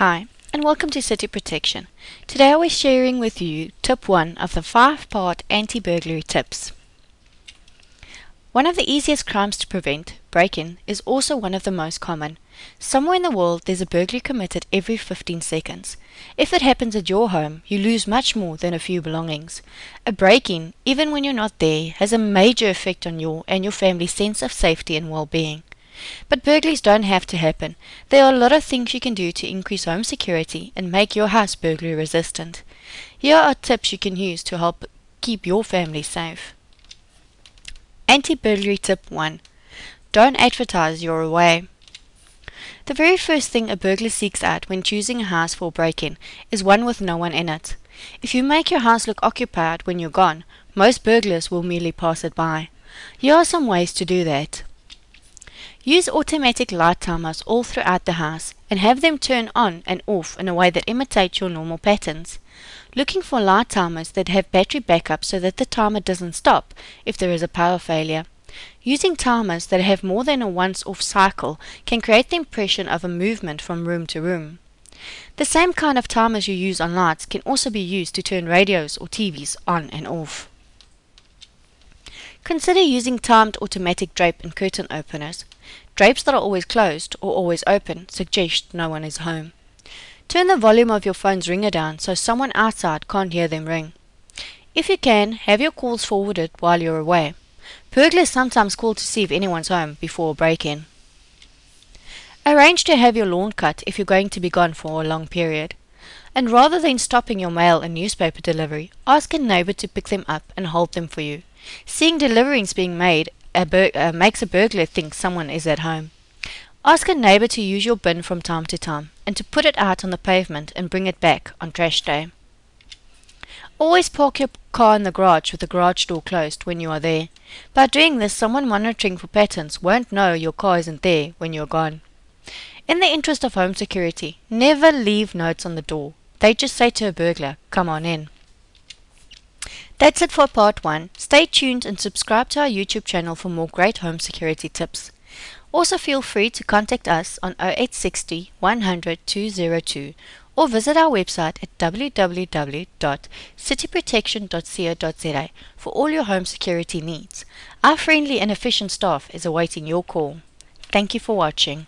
Hi, and welcome to City Protection. Today I will be sharing with you tip 1 of the 5-part anti-burglary tips. One of the easiest crimes to prevent, break-in, is also one of the most common. Somewhere in the world there's a burglary committed every 15 seconds. If it happens at your home, you lose much more than a few belongings. A break-in, even when you're not there, has a major effect on your and your family's sense of safety and well-being. But burglaries don't have to happen. There are a lot of things you can do to increase home security and make your house burglary resistant. Here are tips you can use to help keep your family safe. Anti-burglary tip 1. Don't advertise you're away. The very first thing a burglar seeks out when choosing a house for break-in is one with no one in it. If you make your house look occupied when you're gone, most burglars will merely pass it by. Here are some ways to do that. Use automatic light timers all throughout the house and have them turn on and off in a way that imitates your normal patterns. Looking for light timers that have battery backup so that the timer doesn't stop if there is a power failure. Using timers that have more than a once-off cycle can create the impression of a movement from room to room. The same kind of timers you use on lights can also be used to turn radios or TVs on and off. Consider using timed automatic drape and curtain openers. Drapes that are always closed or always open suggest no one is home. Turn the volume of your phone's ringer down so someone outside can't hear them ring. If you can, have your calls forwarded while you're away. Burglars sometimes call to see if anyone's home before a break-in. Arrange to have your lawn cut if you're going to be gone for a long period. And rather than stopping your mail and newspaper delivery, ask a neighbor to pick them up and hold them for you. Seeing deliverings being made a uh, makes a burglar think someone is at home. Ask a neighbor to use your bin from time to time and to put it out on the pavement and bring it back on trash day. Always park your car in the garage with the garage door closed when you are there. By doing this, someone monitoring for patterns won't know your car isn't there when you're gone. In the interest of home security, never leave notes on the door. They just say to a burglar, come on in. That's it for part 1. Stay tuned and subscribe to our YouTube channel for more great home security tips. Also feel free to contact us on 0860 100 202 or visit our website at www.cityprotection.co.za for all your home security needs. Our friendly and efficient staff is awaiting your call. Thank you for watching.